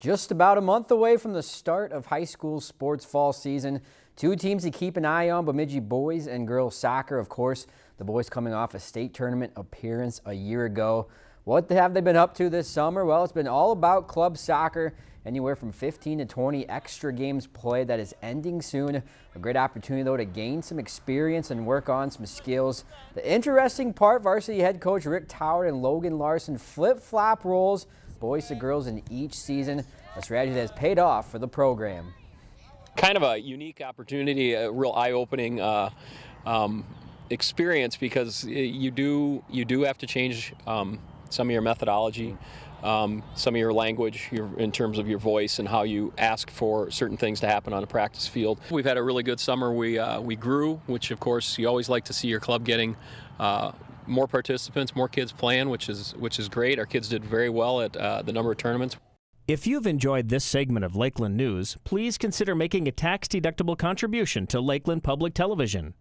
Just about a month away from the start of high school sports fall season. Two teams to keep an eye on, Bemidji boys and girls soccer. Of course, the boys coming off a state tournament appearance a year ago. What have they been up to this summer? Well, it's been all about club soccer. Anywhere from 15 to 20 extra games played. That is ending soon. A great opportunity, though, to gain some experience and work on some skills. The interesting part, varsity head coach Rick Tower and Logan Larson flip-flop roles boys to girls in each season, a strategy that has paid off for the program. Kind of a unique opportunity, a real eye-opening uh, um, experience because you do you do have to change um, some of your methodology, um, some of your language your, in terms of your voice and how you ask for certain things to happen on a practice field. We've had a really good summer. We uh, we grew, which of course you always like to see your club getting uh, more participants, more kids playing, which is which is great. Our kids did very well at uh, the number of tournaments. If you've enjoyed this segment of Lakeland News, please consider making a tax-deductible contribution to Lakeland Public Television.